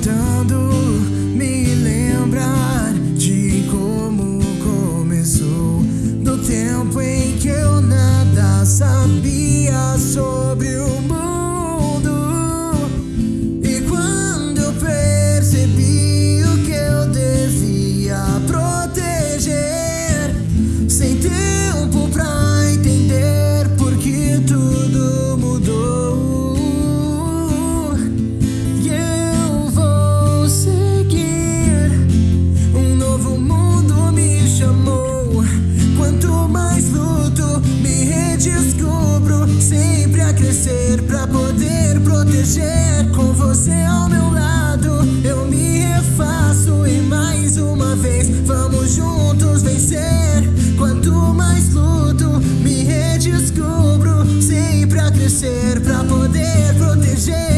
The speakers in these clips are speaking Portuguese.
tentando me lembrar de como começou, do tempo em que eu nada sabia sobre o Sempre a crescer pra poder proteger. Com você ao meu lado, eu me refaço. E mais uma vez, vamos juntos vencer. Quanto mais luto, me redescubro. Sempre a crescer pra poder proteger.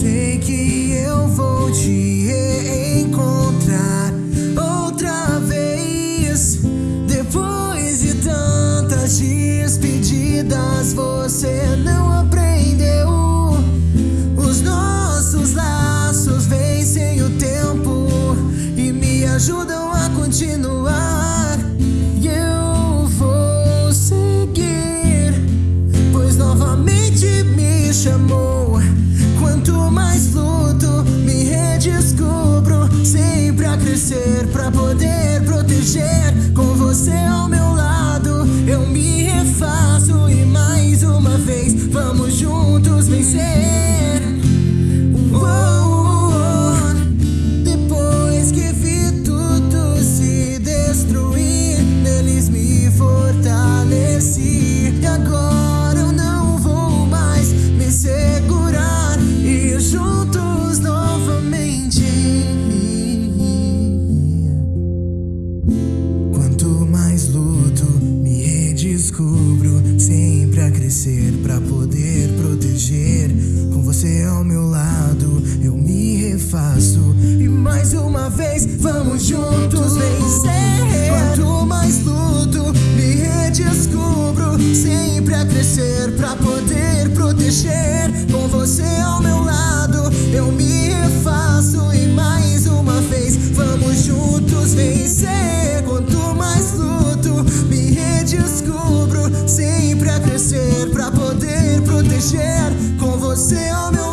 Sei que eu vou te reencontrar outra vez. Depois de tantas despedidas, você não aprendeu. Os nossos laços vencem o tempo e me ajudam a continuar. E eu vou seguir, pois novamente me chamou. Quanto mais luto, me redescubro. Sempre a crescer pra poder proteger. Com você ao meu lado, eu me refaço. E mais uma vez, vamos juntos vencer. Uou, depois que vi tudo se destruir, neles me fortaleci. Uma vez, vamos juntos vencer. Quanto mais luto, me redescubro, sempre a crescer pra poder proteger. Com você ao meu lado, eu me refaço. E mais uma vez, vamos juntos vencer. Quanto mais luto, me redescubro, sempre a crescer pra poder proteger. Com você ao meu.